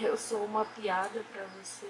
Eu sou uma piada pra você.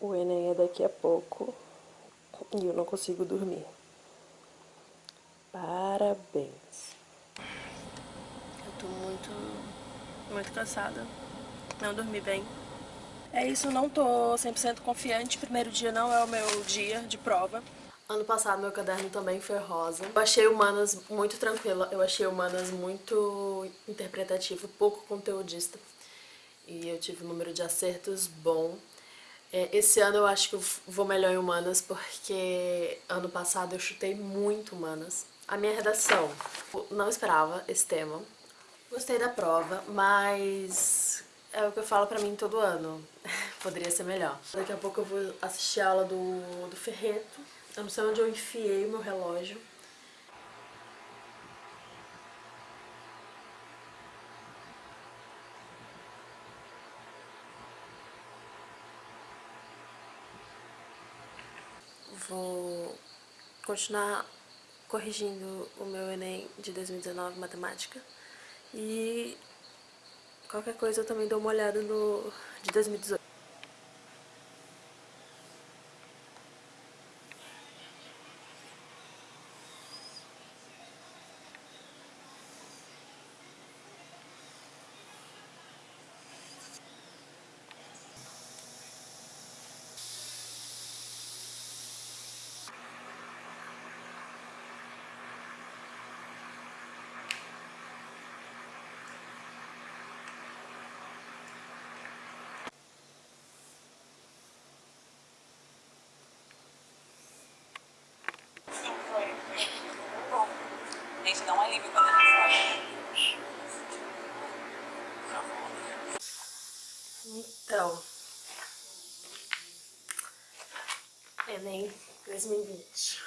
O Enem é daqui a pouco e eu não consigo dormir. Parabéns. Eu tô muito, muito cansada. Não dormi bem. É isso, não tô 100% confiante. Primeiro dia não é o meu dia de prova. Ano passado meu caderno também foi rosa. Eu achei humanas muito tranquila. Eu achei humanas muito interpretativo, pouco conteudista. E eu tive um número de acertos bom. É, esse ano eu acho que eu vou melhor em humanas porque ano passado eu chutei muito humanas. A minha redação, não esperava esse tema. Gostei da prova, mas é o que eu falo pra mim todo ano. Poderia ser melhor. Daqui a pouco eu vou assistir a aula do, do Ferreto. Eu não sei onde eu enfiei o meu relógio. Vou continuar corrigindo o meu Enem de 2019 matemática e qualquer coisa eu também dou uma olhada no de 2018. Gente, dá um alívio quando a gente Então, Enem 2020.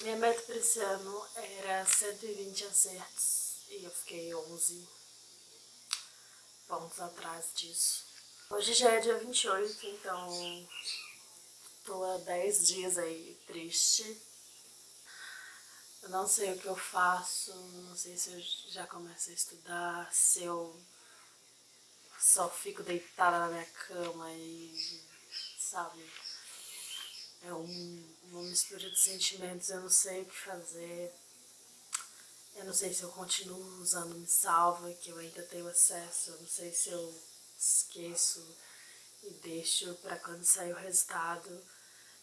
Minha meta para esse ano era 120 acertos e eu fiquei 11 pontos atrás disso. Hoje já é dia 28, então tô há 10 dias aí triste eu não sei o que eu faço, não sei se eu já começo a estudar, se eu só fico deitada na minha cama e, sabe, é um, uma mistura de sentimentos, eu não sei o que fazer. Eu não sei se eu continuo usando Me Salva, que eu ainda tenho acesso, eu não sei se eu esqueço e deixo para quando sair o resultado.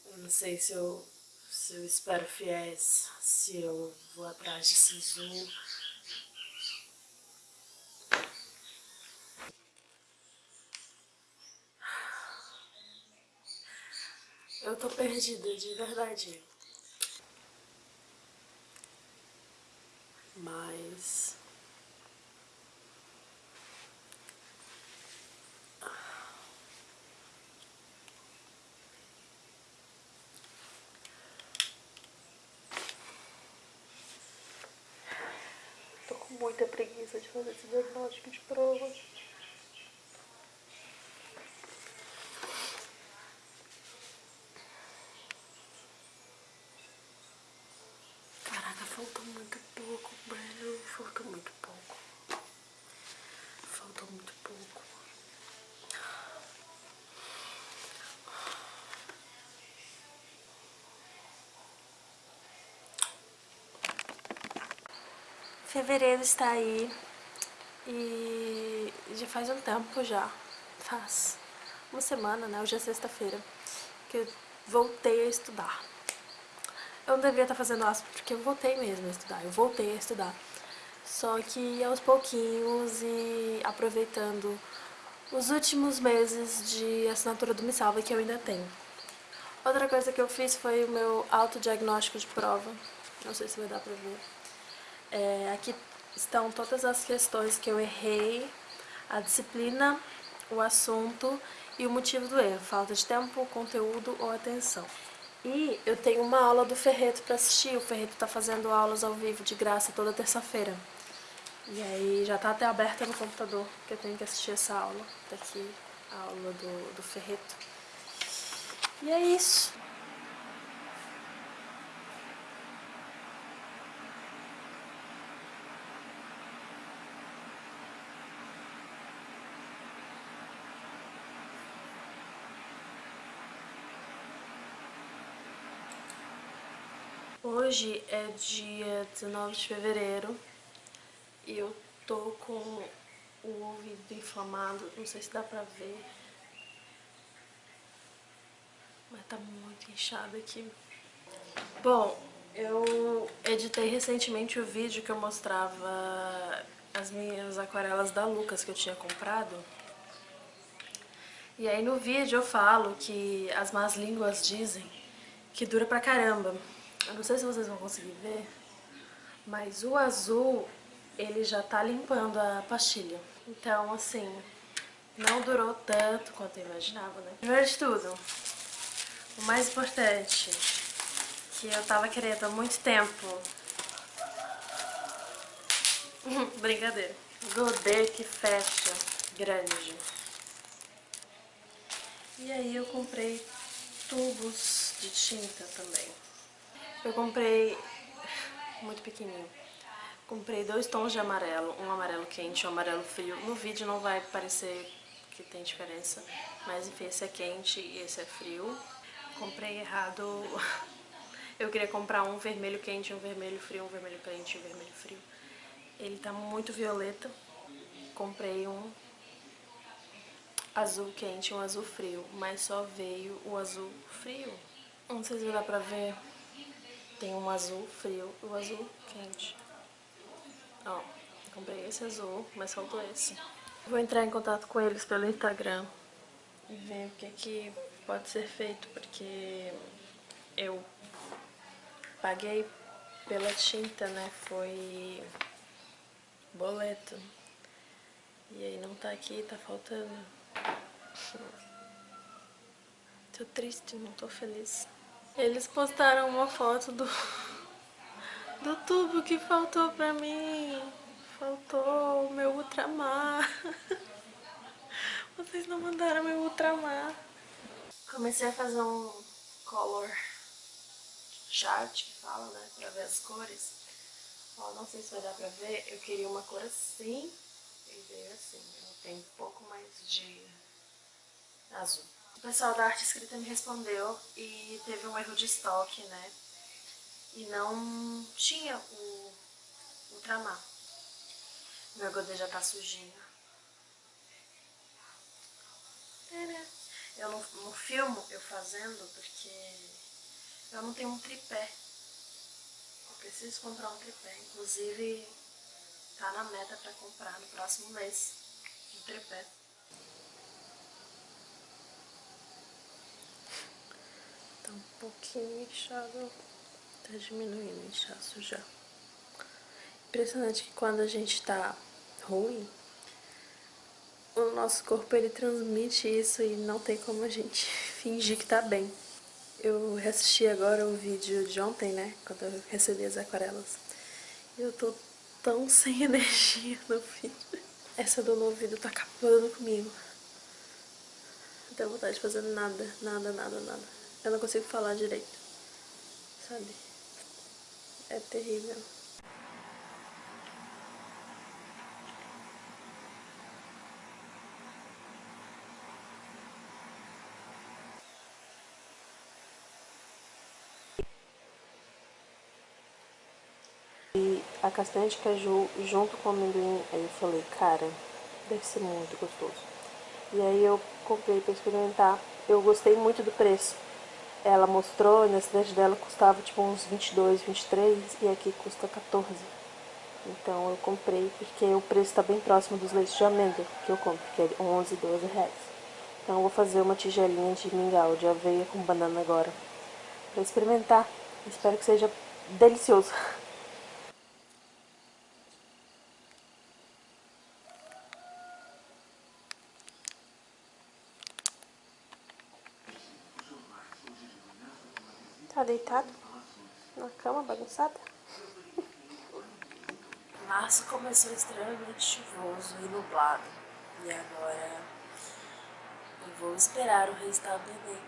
Eu não sei se eu se eu espero fiéis, se eu vou atrás de Sisu. Eu tô perdida, de verdade. Mas... muita preguiça de fazer esse diagnóstico de prova. Caraca, faltou muito pouco, velho. Faltou muito pouco. Faltou muito pouco. Fevereiro está aí e já faz um tempo já, faz uma semana, né? Hoje é sexta-feira, que eu voltei a estudar. Eu não deveria estar fazendo aspas porque eu voltei mesmo a estudar, eu voltei a estudar. Só que aos pouquinhos e aproveitando os últimos meses de assinatura do Me Salva que eu ainda tenho. Outra coisa que eu fiz foi o meu autodiagnóstico de prova. Não sei se vai dar pra ver. É, aqui estão todas as questões que eu errei, a disciplina, o assunto e o motivo do erro. Falta de tempo, conteúdo ou atenção. E eu tenho uma aula do Ferreto para assistir. O Ferreto está fazendo aulas ao vivo de graça toda terça-feira. E aí já tá até aberta no computador, que eu tenho que assistir essa aula. Tá aqui a aula do, do Ferreto. E é isso. Hoje é dia 19 de fevereiro e eu tô com o ouvido inflamado, não sei se dá pra ver, mas tá muito inchado aqui. Bom, eu editei recentemente o vídeo que eu mostrava as minhas aquarelas da Lucas que eu tinha comprado. E aí no vídeo eu falo que as más línguas dizem que dura pra caramba. Eu não sei se vocês vão conseguir ver, mas o azul, ele já tá limpando a pastilha. Então, assim, não durou tanto quanto eu imaginava, né? Primeiro de tudo, o mais importante, que eu tava querendo há muito tempo. Brincadeira. Godê que fecha grande. E aí eu comprei tubos de tinta também. Eu comprei muito pequenininho. Comprei dois tons de amarelo, um amarelo quente e um amarelo frio. No vídeo não vai parecer que tem diferença, mas enfim, esse é quente e esse é frio. Comprei errado. Eu queria comprar um vermelho quente, um vermelho frio, um vermelho quente e um vermelho frio. Ele tá muito violeta. Comprei um azul quente e um azul frio, mas só veio o azul frio. Não sei se dar pra ver tem um azul frio e um azul quente. Ó, comprei esse azul, mas faltou esse. Vou entrar em contato com eles pelo Instagram e ver o que, que pode ser feito, porque eu paguei pela tinta, né? Foi boleto. E aí não tá aqui, tá faltando. Tô triste, não tô feliz. Eles postaram uma foto do, do tubo que faltou pra mim. Faltou o meu ultramar. Vocês não mandaram meu ultramar. Comecei a fazer um color chart, que fala, né? Pra ver as cores. Ó, não sei se vai dar pra ver. Eu queria uma cor assim e veio assim. Eu tenho um pouco mais de azul. O pessoal da arte escrita me respondeu e teve um erro de estoque, né? E não tinha o ultramar. Meu godê já tá sujinho. Eu não, não filmo eu fazendo porque eu não tenho um tripé. Eu preciso comprar um tripé. Inclusive, tá na meta pra comprar no próximo mês um tripé. Tá um pouquinho inchado. Tá diminuindo o inchaço já. Impressionante que quando a gente tá ruim, o nosso corpo ele transmite isso e não tem como a gente fingir que tá bem. Eu reassisti agora o vídeo de ontem, né, quando eu recebi as aquarelas. E eu tô tão sem energia no vídeo. Essa dor no ouvido tá acabando comigo. Não tenho vontade de fazer nada, nada, nada, nada. Eu não consigo falar direito, sabe? É terrível. E a castanha de caju junto com o amendoim, aí eu falei, cara, deve ser muito gostoso. E aí eu comprei pra experimentar, eu gostei muito do preço. Ela mostrou, na cidade dela custava tipo uns 22, 23 e aqui custa 14. Então eu comprei porque o preço está bem próximo dos leites de amêndoa que eu compro, que é 11, 12 reais. Então eu vou fazer uma tigelinha de mingau, de aveia com banana agora, para experimentar. Espero que seja delicioso. Tá deitado na cama bagunçada? Março começou extremamente chuvoso e nublado. E agora eu vou esperar o resultado do Enem.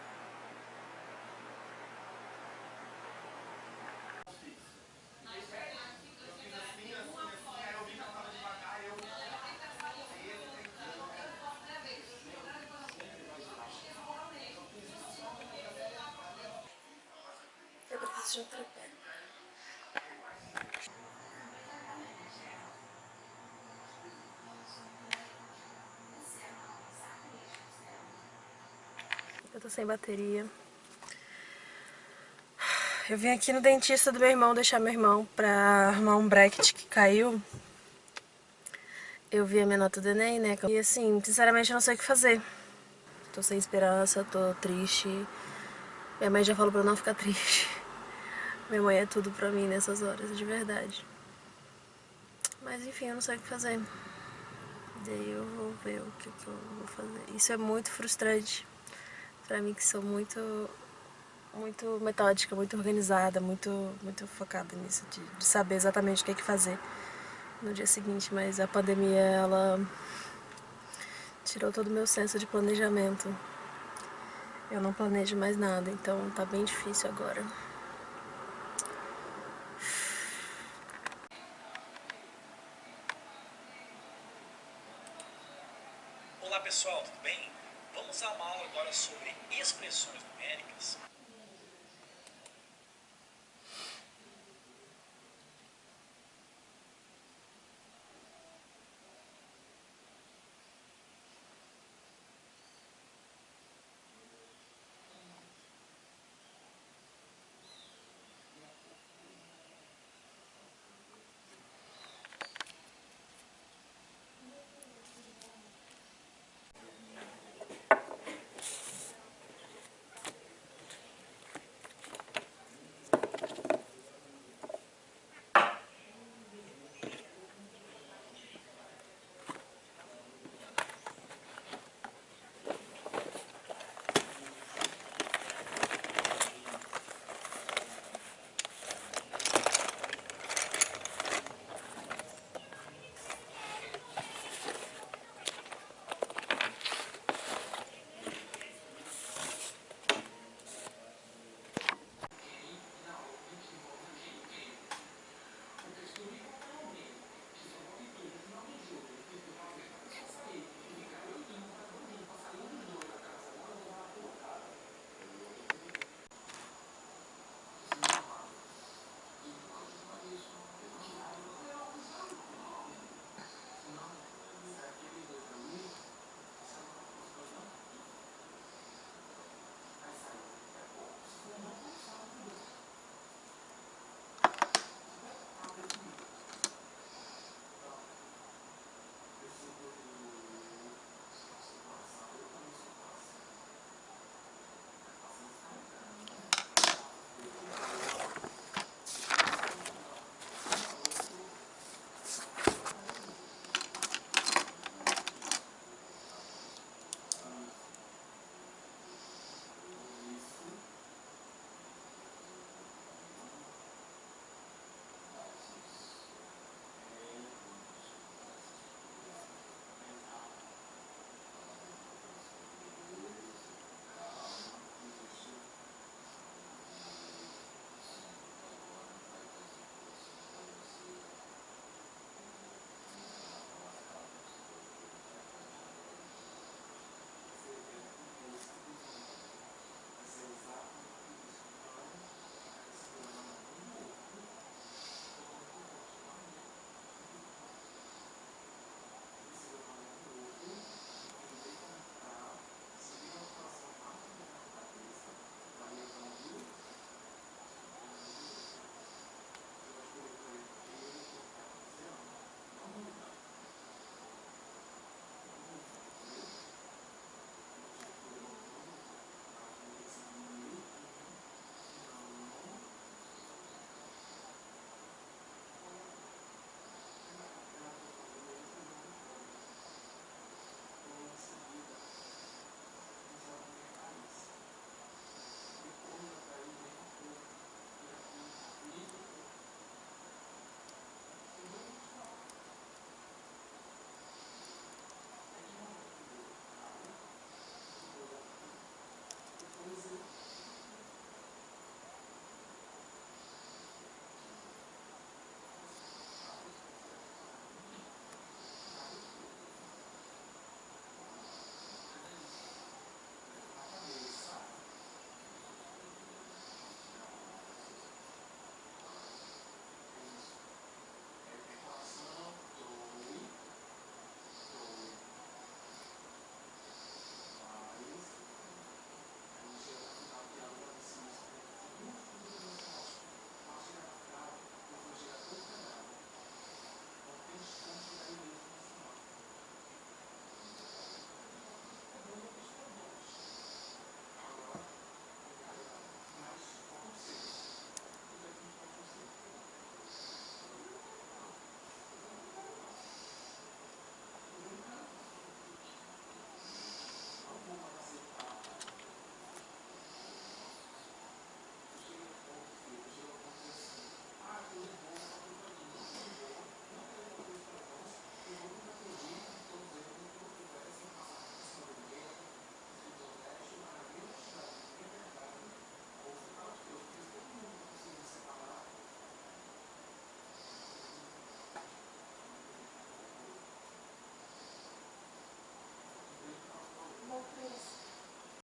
De tripé. Eu tô sem bateria. Eu vim aqui no dentista do meu irmão deixar meu irmão pra arrumar um bracket que caiu. Eu vi a minha nota do Enem, né? E assim, sinceramente eu não sei o que fazer. Tô sem esperança, tô triste. Minha mãe já falou pra eu não ficar triste. Minha mãe é tudo pra mim nessas horas, de verdade. Mas enfim, eu não sei o que fazer. Daí eu vou ver o que, que eu vou fazer. Isso é muito frustrante pra mim que sou muito muito metódica, muito organizada, muito, muito focada nisso, de, de saber exatamente o que, é que fazer no dia seguinte, mas a pandemia, ela tirou todo o meu senso de planejamento. Eu não planejo mais nada, então tá bem difícil agora. Olá pessoal, tudo bem? Vamos a uma aula agora sobre expressões numéricas